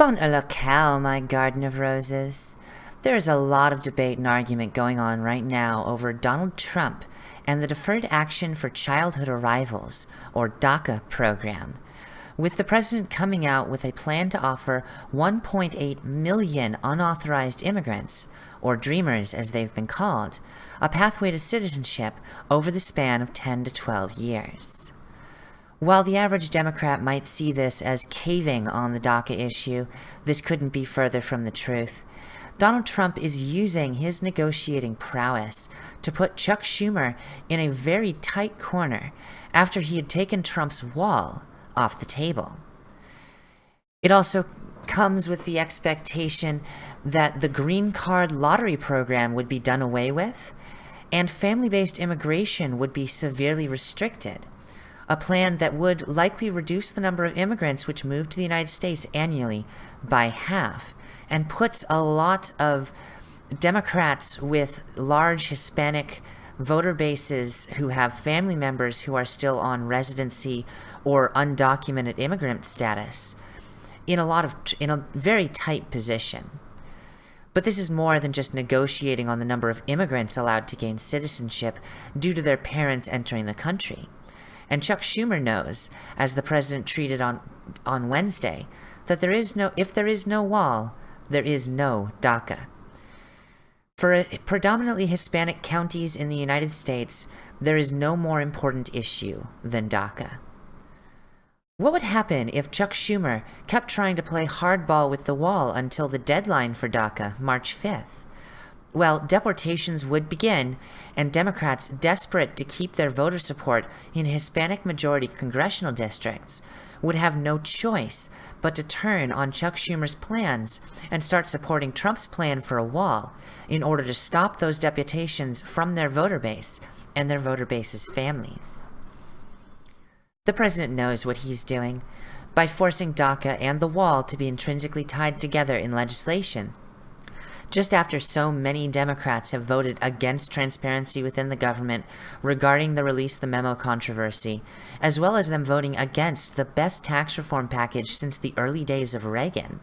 Bon locale, my garden of roses. There is a lot of debate and argument going on right now over Donald Trump and the Deferred Action for Childhood Arrivals, or DACA program, with the president coming out with a plan to offer 1.8 million unauthorized immigrants, or dreamers as they've been called, a pathway to citizenship over the span of 10 to 12 years. While the average Democrat might see this as caving on the DACA issue, this couldn't be further from the truth. Donald Trump is using his negotiating prowess to put Chuck Schumer in a very tight corner after he had taken Trump's wall off the table. It also comes with the expectation that the green card lottery program would be done away with, and family-based immigration would be severely restricted a plan that would likely reduce the number of immigrants which move to the United States annually by half and puts a lot of Democrats with large Hispanic voter bases who have family members who are still on residency or undocumented immigrant status in a lot of in a very tight position. But this is more than just negotiating on the number of immigrants allowed to gain citizenship due to their parents entering the country. And Chuck Schumer knows, as the president treated on, on Wednesday, that there is no, if there is no wall, there is no DACA. For uh, predominantly Hispanic counties in the United States, there is no more important issue than DACA. What would happen if Chuck Schumer kept trying to play hardball with the wall until the deadline for DACA, March 5th? Well, deportations would begin, and Democrats, desperate to keep their voter support in Hispanic majority congressional districts, would have no choice but to turn on Chuck Schumer's plans and start supporting Trump's plan for a wall in order to stop those deportations from their voter base and their voter base's families. The president knows what he's doing by forcing DACA and the wall to be intrinsically tied together in legislation just after so many Democrats have voted against transparency within the government regarding the release the memo controversy, as well as them voting against the best tax reform package since the early days of Reagan.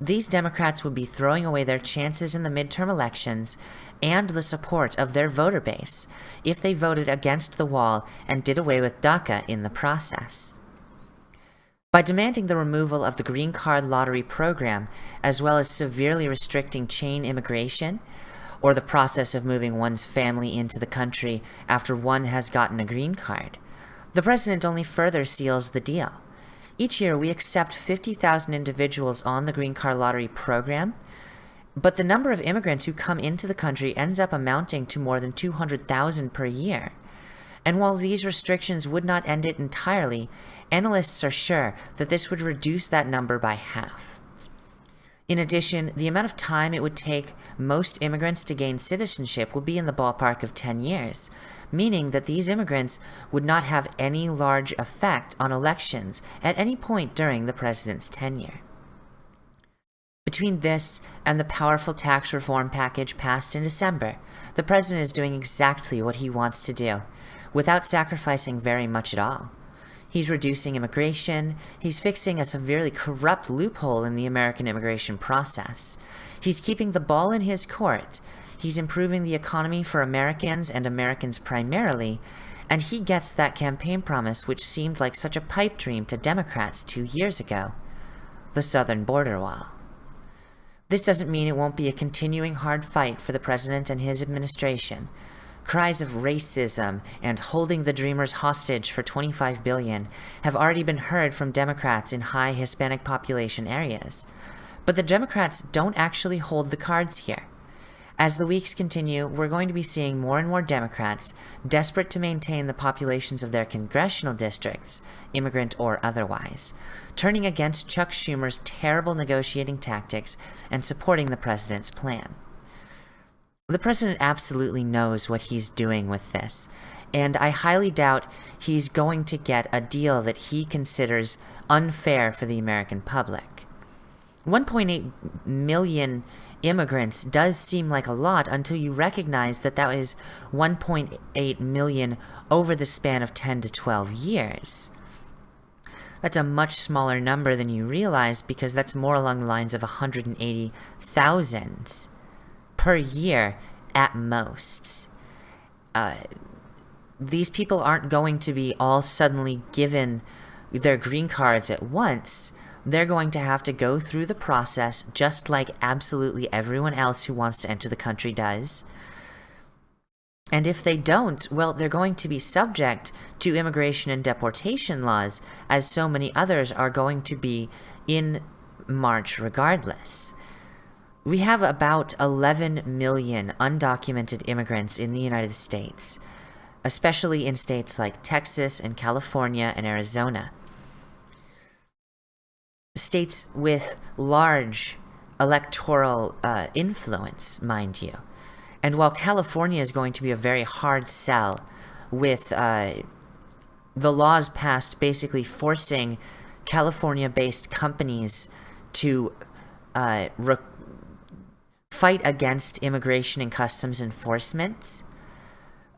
These Democrats would be throwing away their chances in the midterm elections and the support of their voter base if they voted against the wall and did away with DACA in the process. By demanding the removal of the green card lottery program, as well as severely restricting chain immigration, or the process of moving one's family into the country after one has gotten a green card, the president only further seals the deal. Each year we accept 50,000 individuals on the green card lottery program, but the number of immigrants who come into the country ends up amounting to more than 200,000 per year. And while these restrictions would not end it entirely, analysts are sure that this would reduce that number by half. In addition, the amount of time it would take most immigrants to gain citizenship would be in the ballpark of 10 years, meaning that these immigrants would not have any large effect on elections at any point during the president's tenure. Between this and the powerful tax reform package passed in December, the president is doing exactly what he wants to do, without sacrificing very much at all. He's reducing immigration, he's fixing a severely corrupt loophole in the American immigration process. He's keeping the ball in his court, he's improving the economy for Americans and Americans primarily, and he gets that campaign promise which seemed like such a pipe dream to Democrats two years ago. The southern border wall. This doesn't mean it won't be a continuing hard fight for the president and his administration, Cries of racism and holding the Dreamers hostage for 25 billion have already been heard from Democrats in high Hispanic population areas. But the Democrats don't actually hold the cards here. As the weeks continue, we're going to be seeing more and more Democrats, desperate to maintain the populations of their congressional districts, immigrant or otherwise, turning against Chuck Schumer's terrible negotiating tactics and supporting the president's plan. The president absolutely knows what he's doing with this, and I highly doubt he's going to get a deal that he considers unfair for the American public. 1.8 million immigrants does seem like a lot until you recognize that that is 1.8 million over the span of 10 to 12 years. That's a much smaller number than you realize because that's more along the lines of 180,000 per year at most. Uh, these people aren't going to be all suddenly given their green cards at once. They're going to have to go through the process just like absolutely everyone else who wants to enter the country does. And if they don't, well, they're going to be subject to immigration and deportation laws, as so many others are going to be in March regardless. We have about 11 million undocumented immigrants in the United States, especially in states like Texas and California and Arizona. States with large electoral uh, influence, mind you. And while California is going to be a very hard sell with uh, the laws passed basically forcing California-based companies to uh, fight against immigration and customs enforcement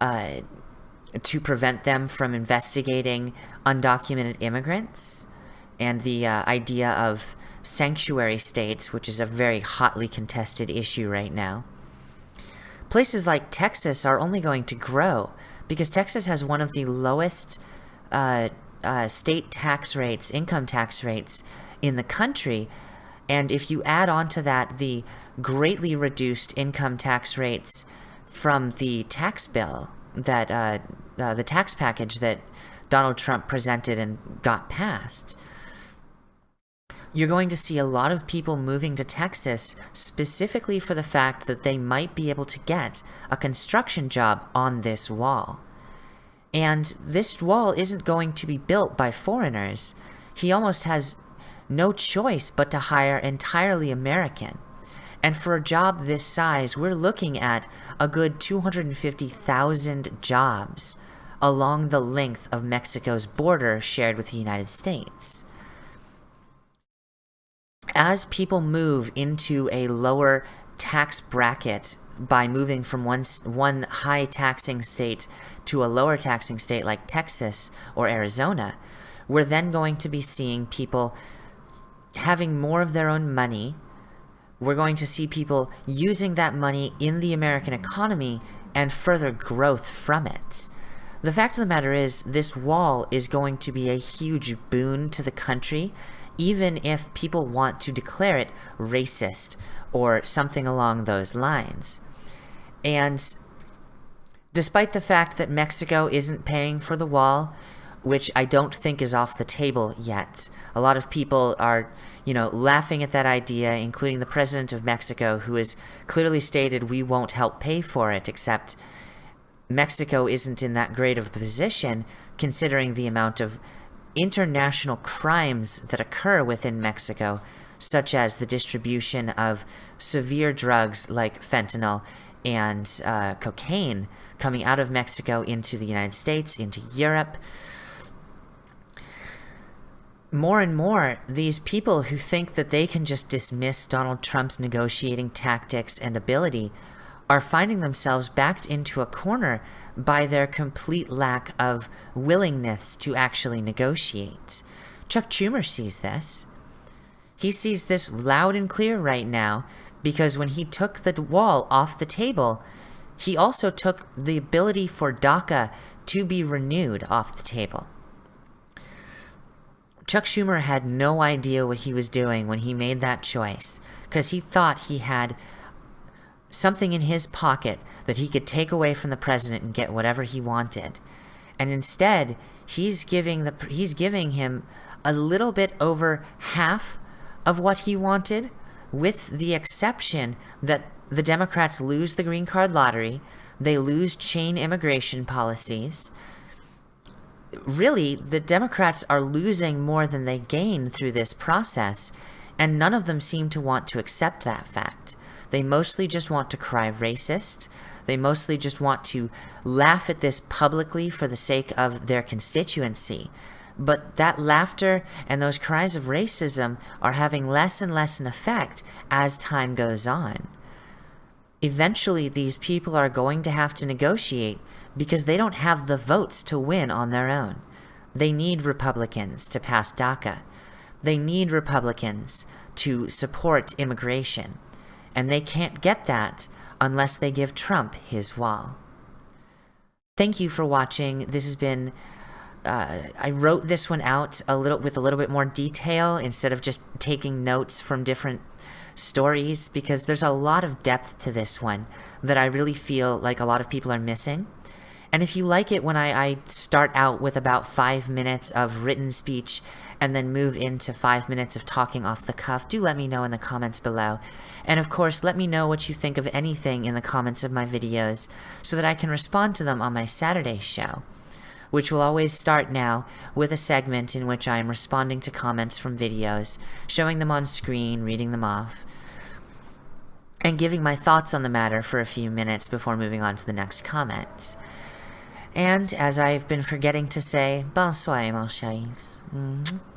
uh, to prevent them from investigating undocumented immigrants and the uh, idea of sanctuary states, which is a very hotly contested issue right now. Places like Texas are only going to grow because Texas has one of the lowest uh, uh, state tax rates, income tax rates in the country. And if you add on to that the greatly reduced income tax rates from the tax bill that uh, uh, the tax package that Donald Trump presented and got passed, you're going to see a lot of people moving to Texas specifically for the fact that they might be able to get a construction job on this wall. And this wall isn't going to be built by foreigners. He almost has no choice but to hire entirely American. And for a job this size, we're looking at a good 250,000 jobs along the length of Mexico's border shared with the United States as people move into a lower tax bracket by moving from one, one high taxing state to a lower taxing state like Texas or Arizona, we're then going to be seeing people having more of their own money. We're going to see people using that money in the American economy and further growth from it. The fact of the matter is, this wall is going to be a huge boon to the country even if people want to declare it racist or something along those lines. And despite the fact that Mexico isn't paying for the wall, which I don't think is off the table yet. A lot of people are, you know, laughing at that idea, including the president of Mexico, who has clearly stated we won't help pay for it, except Mexico isn't in that great of a position, considering the amount of international crimes that occur within Mexico, such as the distribution of severe drugs like fentanyl and uh, cocaine coming out of Mexico into the United States, into Europe. More and more, these people who think that they can just dismiss Donald Trump's negotiating tactics and ability are finding themselves backed into a corner by their complete lack of willingness to actually negotiate. Chuck Schumer sees this. He sees this loud and clear right now because when he took the wall off the table, he also took the ability for DACA to be renewed off the table. Chuck Schumer had no idea what he was doing when he made that choice because he thought he had something in his pocket that he could take away from the president and get whatever he wanted. And instead, he's giving the he's giving him a little bit over half of what he wanted with the exception that the Democrats lose the green card lottery, they lose chain immigration policies. Really, the Democrats are losing more than they gain through this process, and none of them seem to want to accept that fact. They mostly just want to cry racist. They mostly just want to laugh at this publicly for the sake of their constituency. But that laughter and those cries of racism are having less and less an effect as time goes on. Eventually, these people are going to have to negotiate because they don't have the votes to win on their own. They need Republicans to pass DACA. They need Republicans to support immigration. And they can't get that unless they give Trump his wall. Thank you for watching. This has been uh, I wrote this one out a little with a little bit more detail instead of just taking notes from different stories because there's a lot of depth to this one that I really feel like a lot of people are missing. And if you like it when I, I start out with about five minutes of written speech and then move into five minutes of talking off the cuff, do let me know in the comments below. And of course, let me know what you think of anything in the comments of my videos so that I can respond to them on my Saturday show which will always start now with a segment in which I am responding to comments from videos, showing them on screen, reading them off, and giving my thoughts on the matter for a few minutes before moving on to the next comment. And as I've been forgetting to say, bonsoir, mon chéris. Mm -hmm.